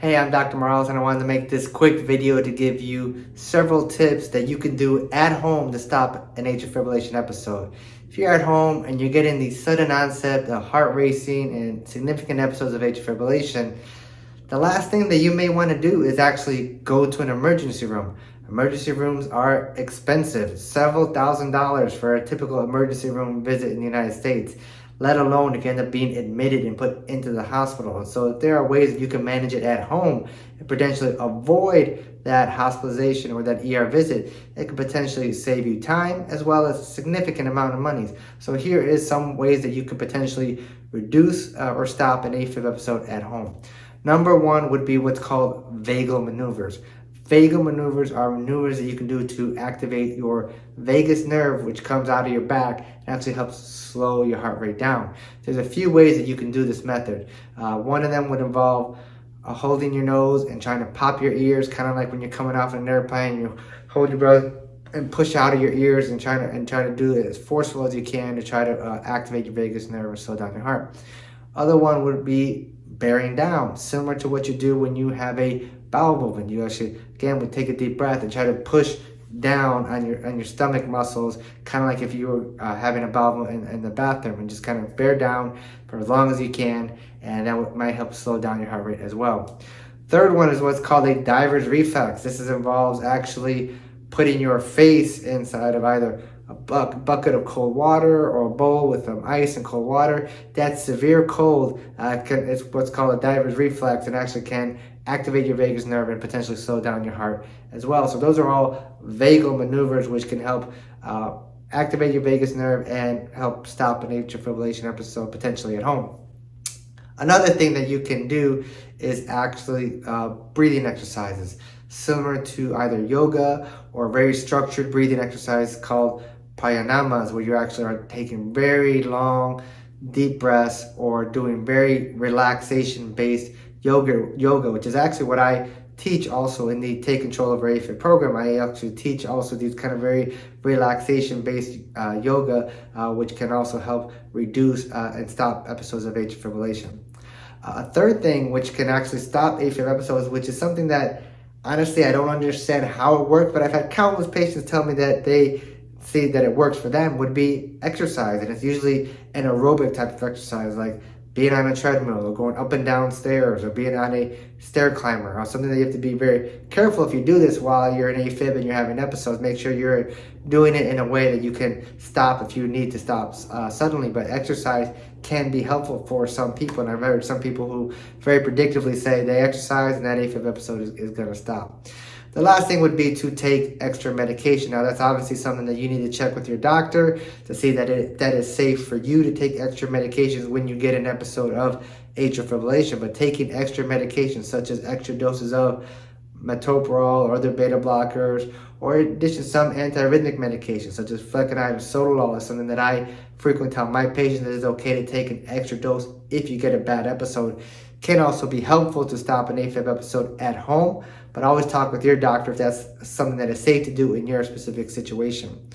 Hey, I'm Dr. Morales and I wanted to make this quick video to give you several tips that you can do at home to stop an atrial fibrillation episode. If you're at home and you're getting the sudden onset of heart racing and significant episodes of atrial fibrillation, the last thing that you may want to do is actually go to an emergency room. Emergency rooms are expensive, several thousand dollars for a typical emergency room visit in the United States let alone if you end up being admitted and put into the hospital. So there are ways that you can manage it at home and potentially avoid that hospitalization or that ER visit. It could potentially save you time as well as a significant amount of money. So here is some ways that you could potentially reduce uh, or stop an AFib episode at home. Number one would be what's called vagal maneuvers. Vagal maneuvers are maneuvers that you can do to activate your vagus nerve, which comes out of your back and actually helps slow your heart rate down. There's a few ways that you can do this method. Uh, one of them would involve uh, holding your nose and trying to pop your ears, kind of like when you're coming off an airplane, you hold your breath and push out of your ears and try to and try to do it as forceful as you can to try to uh, activate your vagus nerve and slow down your heart. Other one would be bearing down, similar to what you do when you have a bowel movement. You actually, again, would take a deep breath and try to push down on your on your stomach muscles, kind of like if you were uh, having a bowel in, in, the bathroom, and just kind of bear down for as long as you can, and that might help slow down your heart rate as well. Third one is what's called a diver's reflex. This is, involves actually putting your face inside of either a bucket of cold water or a bowl with some ice and cold water. That severe cold uh, can, it's what's called a diver's reflex and actually can activate your vagus nerve and potentially slow down your heart as well. So those are all vagal maneuvers which can help uh, activate your vagus nerve and help stop an atrial fibrillation episode potentially at home. Another thing that you can do is actually uh, breathing exercises similar to either yoga or very structured breathing exercise called pranayamas where you actually are taking very long deep breaths or doing very relaxation based yoga yoga which is actually what I teach also in the take control of AFib program I actually teach also these kind of very relaxation based uh, yoga uh, which can also help reduce uh, and stop episodes of atrial fibrillation uh, a third thing which can actually stop AFib episodes which is something that honestly I don't understand how it works but I've had countless patients tell me that they see that it works for them would be exercise. And it's usually an aerobic type of exercise, like being on a treadmill or going up and down stairs or being on a stair climber or something that you have to be very careful if you do this while you're in AFib and you're having episodes. Make sure you're doing it in a way that you can stop if you need to stop uh, suddenly. But exercise can be helpful for some people. And I've heard some people who very predictively say they exercise and that AFib episode is, is going to stop. The last thing would be to take extra medication. Now that's obviously something that you need to check with your doctor to see that it that is safe for you to take extra medications when you get an episode of atrial fibrillation. But taking extra medications such as extra doses of metoprolol or other beta blockers, or in addition some antiarrhythmic medications such as flecainide or sotalol is something that I frequently tell my patients that it's okay to take an extra dose if you get a bad episode. Can also be helpful to stop an AFib episode at home, but always talk with your doctor if that's something that is safe to do in your specific situation.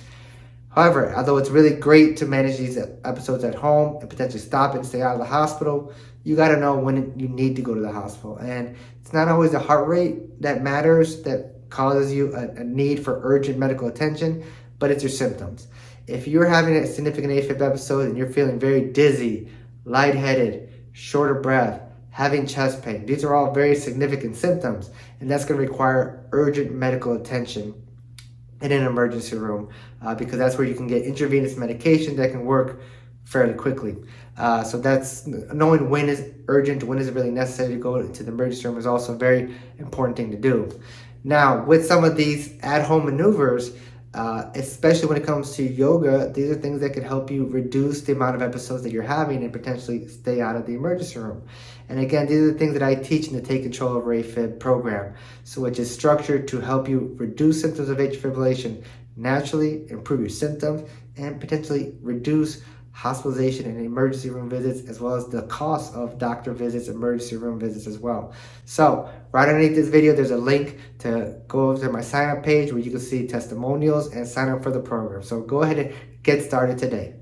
However, although it's really great to manage these episodes at home and potentially stop it and stay out of the hospital, you got to know when you need to go to the hospital. And it's not always the heart rate that matters that causes you a, a need for urgent medical attention, but it's your symptoms. If you're having a significant AFib episode and you're feeling very dizzy, lightheaded, short of breath, having chest pain, these are all very significant symptoms, and that's going to require urgent medical attention in an emergency room uh, because that's where you can get intravenous medication that can work fairly quickly. Uh, so that's knowing when is urgent, when is it really necessary to go to the emergency room is also a very important thing to do. Now, with some of these at-home maneuvers, uh, especially when it comes to yoga, these are things that can help you reduce the amount of episodes that you're having and potentially stay out of the emergency room. And again, these are the things that I teach in the Take Control of AFib program, so which is structured to help you reduce symptoms of atrial fibrillation naturally, improve your symptoms, and potentially reduce hospitalization and emergency room visits, as well as the cost of doctor visits, emergency room visits as well. So right underneath this video, there's a link to go over to my sign up page where you can see testimonials and sign up for the program. So go ahead and get started today.